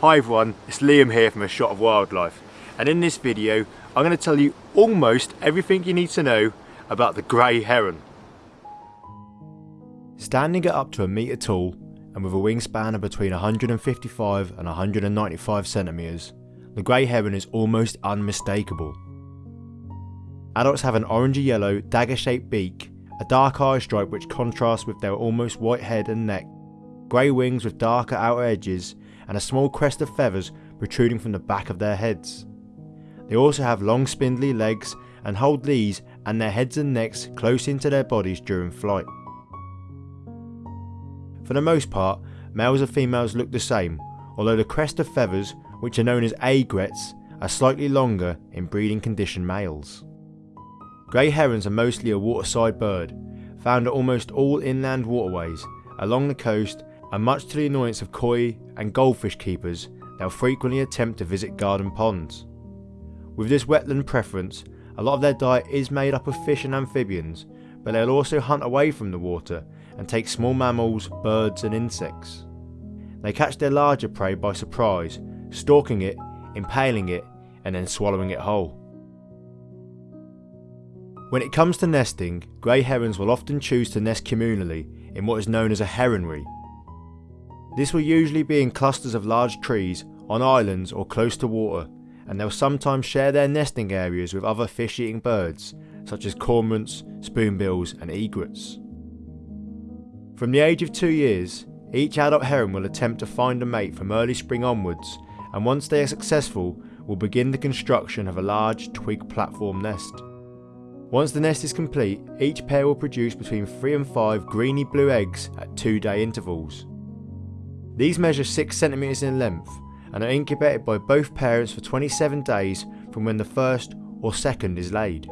Hi everyone, it's Liam here from A Shot of Wildlife and in this video I'm going to tell you almost everything you need to know about the grey heron. Standing at up to a metre tall and with a wingspan of between 155 and 195 centimetres, the grey heron is almost unmistakable. Adults have an orangey yellow dagger shaped beak, a dark eye stripe which contrasts with their almost white head and neck, grey wings with darker outer edges and a small crest of feathers protruding from the back of their heads. They also have long spindly legs and hold these and their heads and necks close into their bodies during flight. For the most part, males and females look the same, although the crest of feathers, which are known as aigrettes, are slightly longer in breeding condition males. Grey herons are mostly a waterside bird, found at almost all inland waterways, along the coast and much to the annoyance of koi and goldfish keepers, they'll frequently attempt to visit garden ponds. With this wetland preference, a lot of their diet is made up of fish and amphibians, but they'll also hunt away from the water and take small mammals, birds and insects. They catch their larger prey by surprise, stalking it, impaling it and then swallowing it whole. When it comes to nesting, grey herons will often choose to nest communally in what is known as a heronry, this will usually be in clusters of large trees, on islands or close to water, and they'll sometimes share their nesting areas with other fish-eating birds, such as cormorants, spoonbills and egrets. From the age of two years, each adult heron will attempt to find a mate from early spring onwards, and once they are successful, will begin the construction of a large twig platform nest. Once the nest is complete, each pair will produce between 3 and 5 greeny blue eggs at 2 day intervals. These measure 6cm in length and are incubated by both parents for 27 days from when the first or second is laid.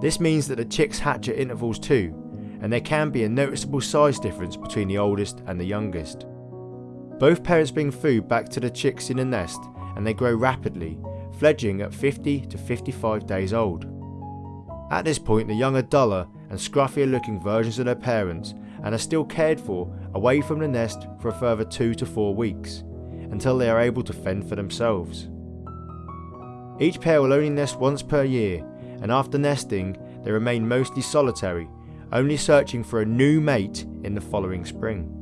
This means that the chicks hatch at intervals too, and there can be a noticeable size difference between the oldest and the youngest. Both parents bring food back to the chicks in the nest and they grow rapidly, fledging at 50 to 55 days old. At this point the young are duller and scruffier looking versions of their parents and are still cared for away from the nest for a further 2 to 4 weeks, until they are able to fend for themselves. Each pair will only nest once per year, and after nesting they remain mostly solitary, only searching for a new mate in the following spring.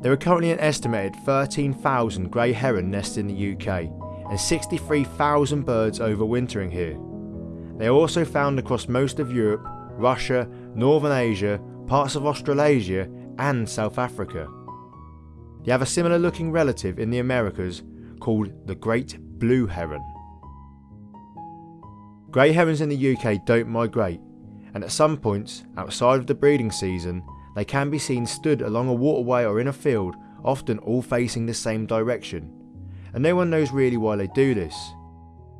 There are currently an estimated 13,000 grey heron nests in the UK, and 63,000 birds overwintering here. They are also found across most of Europe, Russia, Northern Asia, parts of Australasia and South Africa. They have a similar looking relative in the Americas called the Great Blue Heron. Grey herons in the UK don't migrate and at some points outside of the breeding season they can be seen stood along a waterway or in a field often all facing the same direction and no one knows really why they do this.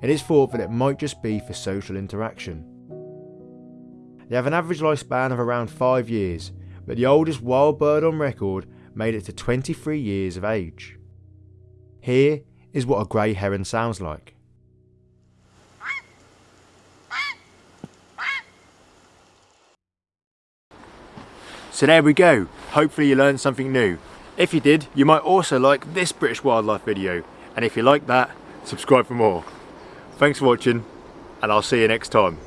It is thought that it might just be for social interaction. They have an average lifespan of around 5 years, but the oldest wild bird on record made it to 23 years of age. Here is what a grey heron sounds like. So there we go, hopefully you learned something new. If you did, you might also like this British wildlife video, and if you like that, subscribe for more. Thanks for watching, and I'll see you next time.